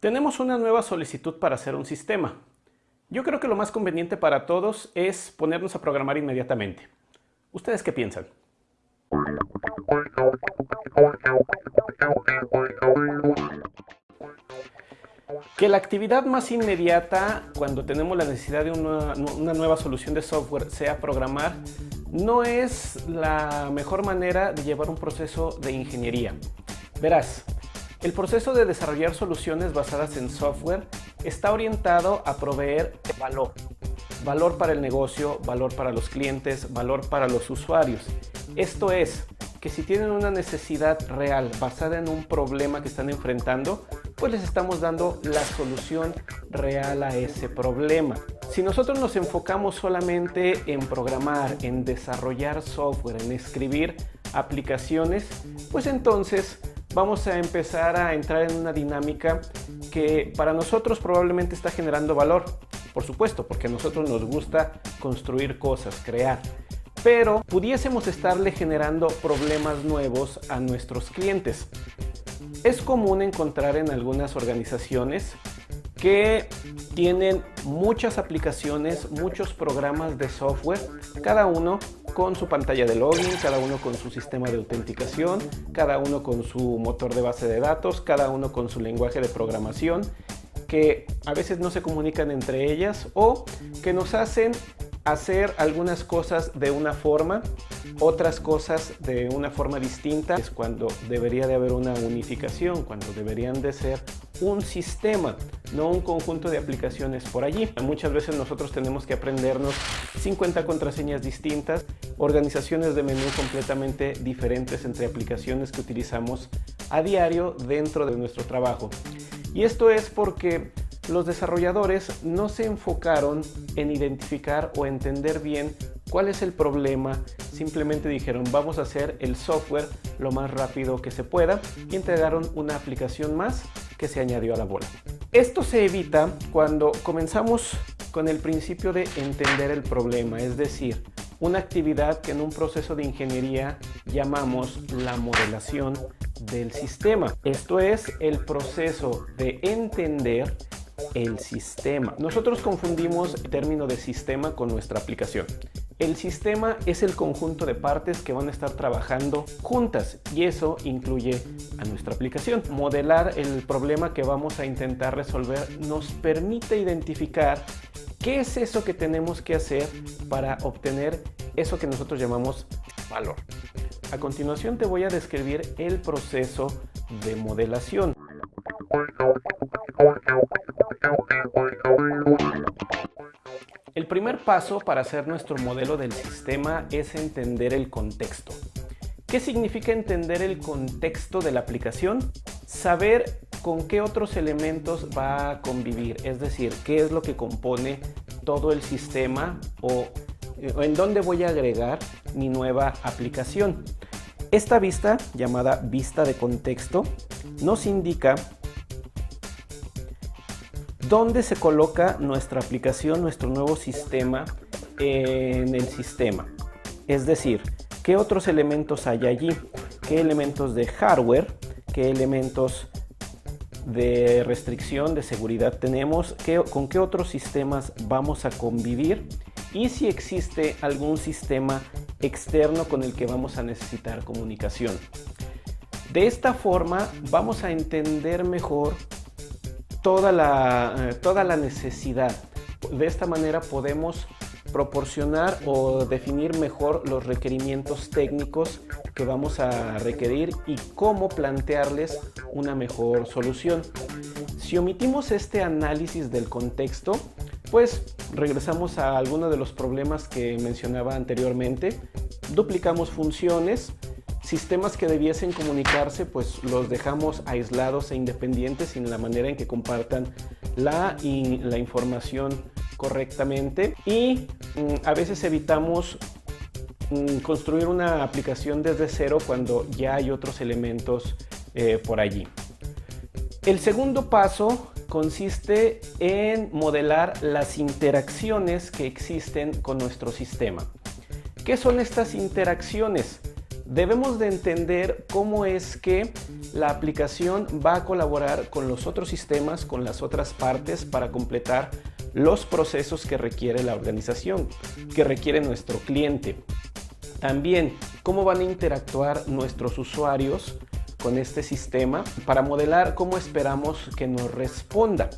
Tenemos una nueva solicitud para hacer un sistema. Yo creo que lo más conveniente para todos es ponernos a programar inmediatamente. ¿Ustedes qué piensan? Que la actividad más inmediata cuando tenemos la necesidad de una, nueva solución de software sea programar no es la mejor manera de llevar un proceso de ingeniería. Verás, el proceso de desarrollar soluciones basadas en software está orientado a proveer valor. Valor para el negocio, valor para los clientes, valor para los usuarios. Esto es, que si tienen una necesidad real basada en un problema que están enfrentando, pues les estamos dando la solución real a ese problema. Si nosotros nos enfocamos solamente en programar, en desarrollar software, en escribir aplicaciones, pues entonces vamos a empezar a entrar en una dinámica que para nosotros probablemente está generando valor. Por supuesto, porque a nosotros nos gusta construir cosas, crear. Pero pudiésemos estarle generando problemas nuevos a nuestros clientes. Es común encontrar en algunas organizaciones que tienen muchas aplicaciones, muchos programas de software, cada uno con su pantalla de login, cada uno con su sistema de autenticación, cada uno con su motor de base de datos, cada uno con su lenguaje de programación, que a veces no se comunican entre ellas o que nos hacen hacer algunas cosas de una forma, otras cosas de una forma distinta. Es cuando debería de haber una unificación, cuando deberían de ser un sistema, no un conjunto de aplicaciones por allí. Muchas veces nosotros tenemos que aprendernos 50 contraseñas distintas, organizaciones de menú completamente diferentes entre aplicaciones que utilizamos a diario dentro de nuestro trabajo. Y esto es porque los desarrolladores no se enfocaron en identificar o entender bien cuál es el problema, simplemente dijeron vamos a hacer el software lo más rápido que se pueda y entregaron una aplicación más que se añadió a la bola. Esto se evita cuando comenzamos con el principio de entender el problema, es decir, una actividad que en un proceso de ingeniería llamamos la modelación del sistema. Esto es el proceso de entender el sistema. Nosotros confundimos el término de sistema con nuestra aplicación. El sistema es el conjunto de partes que van a estar trabajando juntas y eso incluye a nuestra aplicación. Modelar el problema que vamos a intentar resolver nos permite identificar qué es eso que tenemos que hacer para obtener eso que nosotros llamamos valor. A continuación te voy a describir el proceso de modelación. El primer paso para hacer nuestro modelo del sistema es entender el contexto. ¿Qué significa entender el contexto de la aplicación? Saber con qué otros elementos va a convivir, es decir, qué es lo que compone todo el sistema o en dónde voy a agregar mi nueva aplicación. Esta vista, llamada vista de contexto, nos indica dónde se coloca nuestra aplicación, nuestro nuevo sistema en el sistema. Es decir, qué otros elementos hay allí, qué elementos de hardware, qué elementos de restricción, de seguridad tenemos, con qué otros sistemas vamos a convivir y si existe algún sistema externo con el que vamos a necesitar comunicación. De esta forma vamos a entender mejor toda la, eh, toda la necesidad. De esta manera podemos proporcionar o definir mejor los requerimientos técnicos que vamos a requerir y cómo plantearles una mejor solución. Si omitimos este análisis del contexto, pues regresamos a algunos de los problemas que mencionaba anteriormente. Duplicamos funciones, sistemas que debiesen comunicarse pues los dejamos aislados e independientes en la manera en que compartan la, la información correctamente y mm, a veces evitamos mm, construir una aplicación desde cero cuando ya hay otros elementos eh, por allí. El segundo paso consiste en modelar las interacciones que existen con nuestro sistema. ¿Qué son estas interacciones? Debemos de entender cómo es que la aplicación va a colaborar con los otros sistemas, con las otras partes para completar los procesos que requiere la organización, que requiere nuestro cliente. También cómo van a interactuar nuestros usuarios con este sistema para modelar cómo esperamos que nos responda.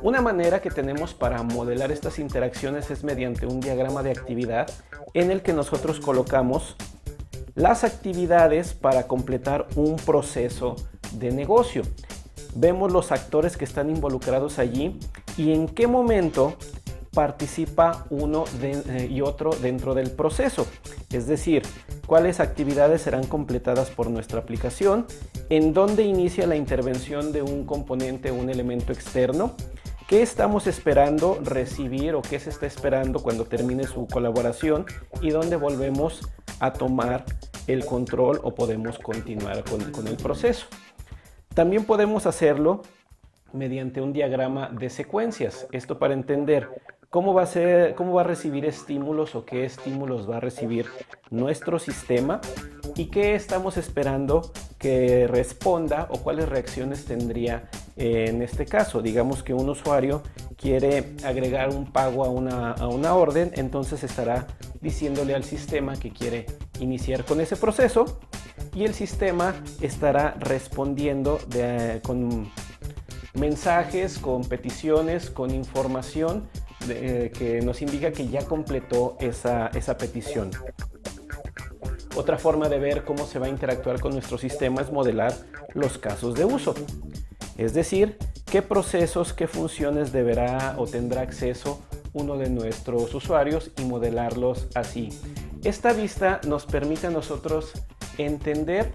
Una manera que tenemos para modelar estas interacciones es mediante un diagrama de actividad en el que nosotros colocamos las actividades para completar un proceso de negocio. Vemos los actores que están involucrados allí y en qué momento participa uno eh, y otro dentro del proceso. Es decir, cuáles actividades serán completadas por nuestra aplicación, en dónde inicia la intervención de un componente o un elemento externo, qué estamos esperando recibir o qué se está esperando cuando termine su colaboración y dónde volvemos a tomar el control o podemos continuar con, con el proceso. También podemos hacerlo mediante un diagrama de secuencias. Esto para entender cómo va a ser, cómo va a recibir estímulos o qué estímulos va a recibir nuestro sistema y qué estamos esperando que responda o cuáles reacciones tendría en este caso. Digamos que un usuario quiere agregar un pago a una, a una orden, entonces estará diciéndole al sistema que quiere iniciar con ese proceso y el sistema estará respondiendo con mensajes, con peticiones, con información eh, que nos indica que ya completó esa, esa petición. Otra forma de ver cómo se va a interactuar con nuestro sistema es modelar los casos de uso. Es decir, qué procesos, qué funciones deberá o tendrá acceso uno de nuestros usuarios y modelarlos así. Esta vista nos permite a nosotros entender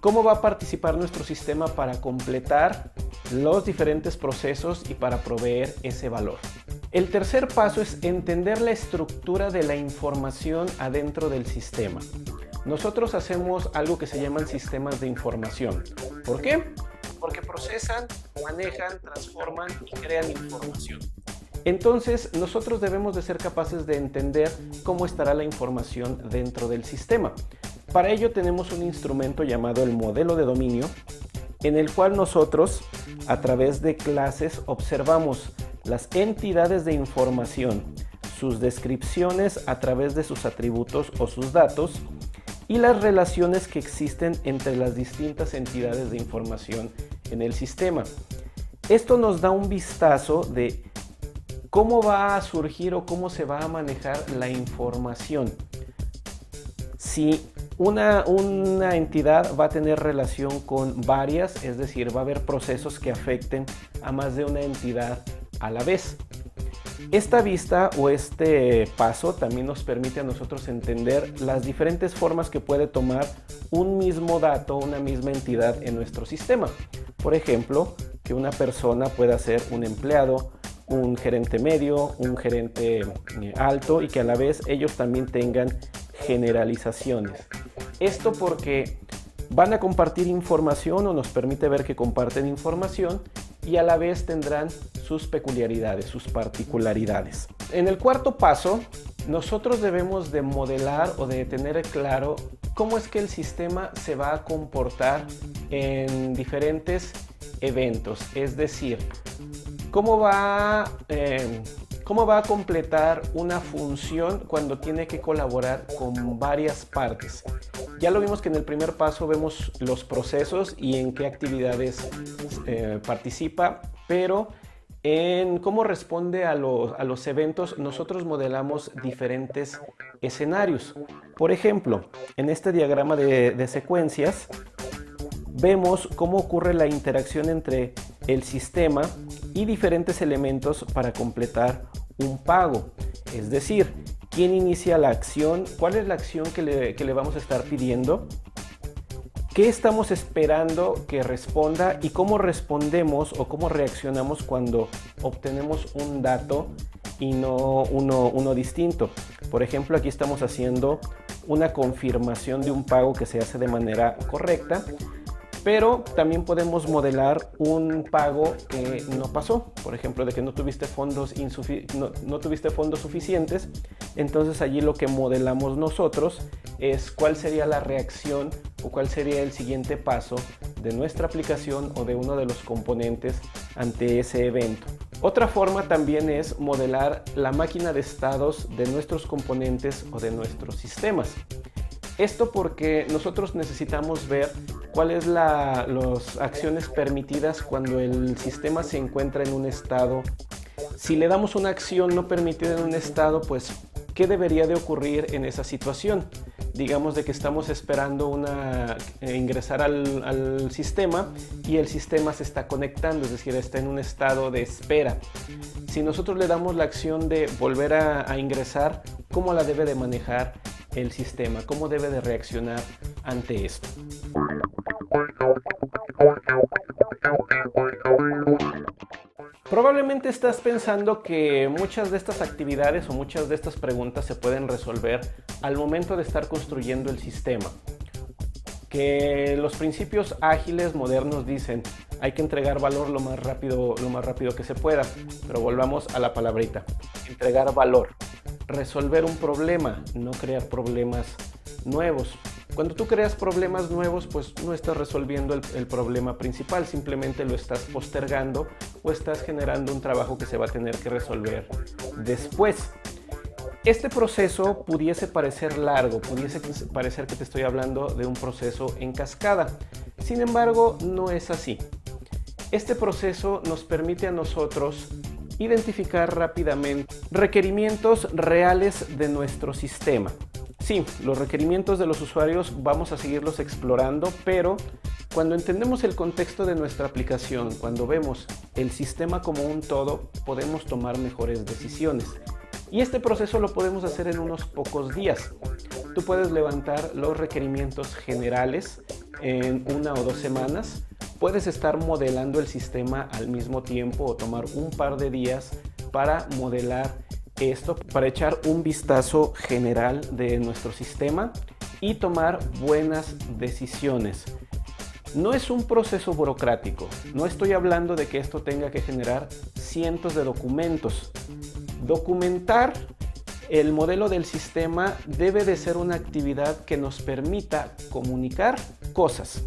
cómo va a participar nuestro sistema para completar los diferentes procesos y para proveer ese valor. El tercer paso es entender la estructura de la información adentro del sistema. Nosotros hacemos algo que se llaman sistemas de información. ¿Por qué? Porque procesan, manejan, transforman y crean información. Entonces, nosotros debemos de ser capaces de entender cómo estará la información dentro del sistema. Para ello tenemos un instrumento llamado el modelo de dominio, en el cual nosotros, a través de clases, observamos las entidades de información, sus descripciones a través de sus atributos o sus datos y las relaciones que existen entre las distintas entidades de información en el sistema. Esto nos da un vistazo de cómo va a surgir o cómo se va a manejar la información. Si una, una, entidad va a tener relación con varias, es decir, va a haber procesos que afecten a más de una entidad a la vez. Esta vista o este paso también nos permite a nosotros entender las diferentes formas que puede tomar un mismo dato, una misma entidad en nuestro sistema. Por ejemplo, que una persona pueda ser un empleado, un gerente medio, un gerente eh, alto y que a la vez ellos también tengan generalizaciones. Esto porque van a compartir información o nos permite ver que comparten información y a la vez tendrán sus peculiaridades, sus particularidades. En el cuarto paso, nosotros debemos de modelar o de tener claro cómo es que el sistema se va a comportar en diferentes eventos, es decir, cómo va, eh, cómo va a completar una función cuando tiene que colaborar con varias partes. Ya lo vimos que en el primer paso vemos los procesos y en qué actividades eh, participa, pero en cómo responde a los, eventos nosotros modelamos diferentes escenarios. Por ejemplo, en este diagrama de, de secuencias vemos cómo ocurre la interacción entre el sistema y diferentes elementos para completar un pago. Es decir, quién inicia la acción, cuál es la acción que le, vamos a estar pidiendo, qué estamos esperando que responda y cómo respondemos o cómo reaccionamos cuando obtenemos un dato y no uno, uno distinto. Por ejemplo, aquí estamos haciendo una confirmación de un pago que se hace de manera correcta pero también podemos modelar un pago que no pasó, por ejemplo, de que no tuviste fondos, no, tuviste fondos suficientes, entonces allí lo que modelamos nosotros es cuál sería la reacción o cuál sería el siguiente paso de nuestra aplicación o de uno de los componentes ante ese evento. Otra forma también es modelar la máquina de estados de nuestros componentes o de nuestros sistemas. Esto porque nosotros necesitamos ver cuáles son las acciones permitidas cuando el sistema se encuentra en un estado. Si le damos una acción no permitida en un estado, pues ¿qué debería de ocurrir en esa situación? Digamos de que estamos esperando una, eh, ingresar al, sistema y el sistema se está conectando, es decir, está en un estado de espera. Si nosotros le damos la acción de volver a, a ingresar, ¿cómo la debe de manejar el sistema? ¿Cómo debe de reaccionar ante esto? Probablemente estás pensando que muchas de estas actividades o muchas de estas preguntas se pueden resolver al momento de estar construyendo el sistema. Que los principios ágiles modernos dicen hay que entregar valor lo más rápido, lo más rápido que se pueda. Pero volvamos a la palabrita. Entregar valor resolver un problema, no crear problemas nuevos. Cuando tú creas problemas nuevos, pues no estás resolviendo el, problema principal, simplemente lo estás postergando o estás generando un trabajo que se va a tener que resolver después. Este proceso pudiese parecer largo, pudiese parecer que te estoy hablando de un proceso en cascada. Sin embargo, no es así. Este proceso nos permite a nosotros identificar rápidamente requerimientos reales de nuestro sistema. Sí, los requerimientos de los usuarios vamos a seguirlos explorando, pero cuando entendemos el contexto de nuestra aplicación, cuando vemos el sistema como un todo, podemos tomar mejores decisiones. Y este proceso lo podemos hacer en unos pocos días. Tú puedes levantar los requerimientos generales en una o dos semanas Puedes estar modelando el sistema al mismo tiempo o tomar un par de días para modelar esto, para echar un vistazo general de nuestro sistema y tomar buenas decisiones. No es un proceso burocrático, no estoy hablando de que esto tenga que generar cientos de documentos. Documentar el modelo del sistema debe de ser una actividad que nos permita comunicar cosas.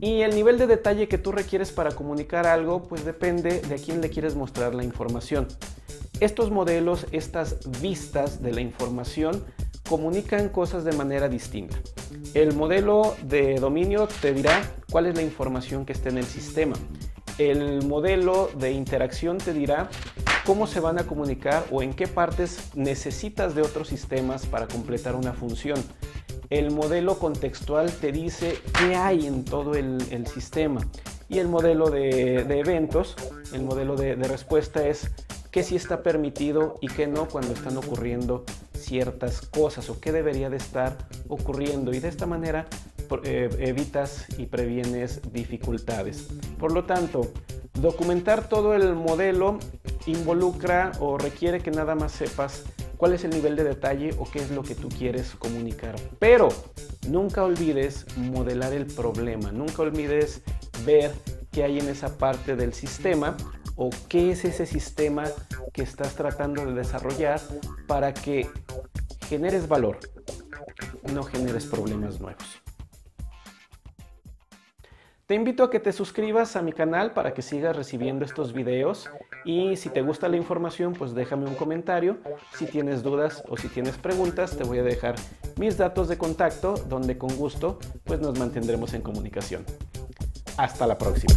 Y el nivel de detalle que tú requieres para comunicar algo, pues depende de a quién le quieres mostrar la información. Estos modelos, estas vistas de la información, comunican cosas de manera distinta. El modelo de dominio te dirá cuál es la información que está en el sistema. El modelo de interacción te dirá cómo se van a comunicar o en qué partes necesitas de otros sistemas para completar una función el modelo contextual te dice qué hay en todo el, sistema y el modelo de, eventos, el modelo de, respuesta es qué sí está permitido y qué no cuando están ocurriendo ciertas cosas o qué debería de estar ocurriendo y de esta manera eh, evitas y previenes dificultades. Por lo tanto, documentar todo el modelo involucra o requiere que nada más sepas cuál es el nivel de detalle o qué es lo que tú quieres comunicar. Pero nunca olvides modelar el problema, nunca olvides ver qué hay en esa parte del sistema o qué es ese sistema que estás tratando de desarrollar para que generes valor, no generes problemas nuevos. Te invito a que te suscribas a mi canal para que sigas recibiendo estos videos y si te gusta la información pues déjame un comentario. Si tienes dudas o si tienes preguntas te voy a dejar mis datos de contacto donde con gusto pues nos mantendremos en comunicación. Hasta la próxima.